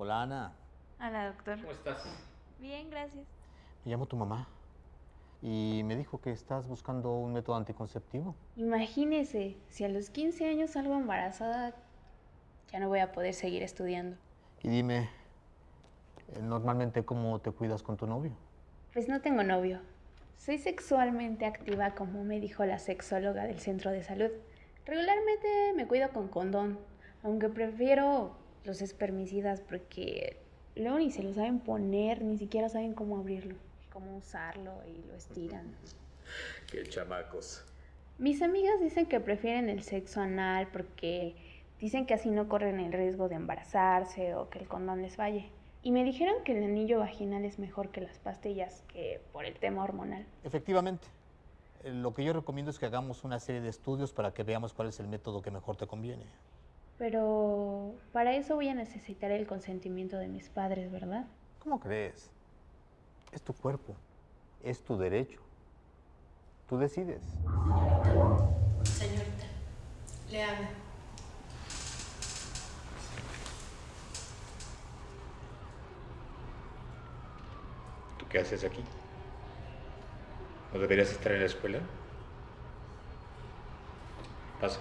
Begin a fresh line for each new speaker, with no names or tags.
Hola, Ana.
Hola, doctor.
¿Cómo estás?
Bien, gracias.
Me llamo tu mamá y me dijo que estás buscando un método anticonceptivo.
Imagínese, si a los 15 años salgo embarazada, ya no voy a poder seguir estudiando.
Y dime, eh, normalmente cómo te cuidas con tu novio.
Pues no tengo novio. Soy sexualmente activa como me dijo la sexóloga del centro de salud. Regularmente me cuido con condón, aunque prefiero los espermicidas porque luego ni se lo saben poner, ni siquiera saben cómo abrirlo, cómo usarlo y lo estiran.
Qué chamacos.
Mis amigas dicen que prefieren el sexo anal porque dicen que así no corren el riesgo de embarazarse o que el condón les falle. Y me dijeron que el anillo vaginal es mejor que las pastillas, que por el tema hormonal.
Efectivamente. Eh, Lo que yo recomiendo es que hagamos una serie de estudios para que veamos cuál es el método que mejor te conviene.
Pero para eso voy a necesitar el consentimiento de mis padres, ¿verdad?
¿Cómo crees? Es tu cuerpo, es tu derecho. Tú decides.
Señorita, le hablo.
¿Tú qué haces aquí? ¿No deberías estar en la escuela? Pasa.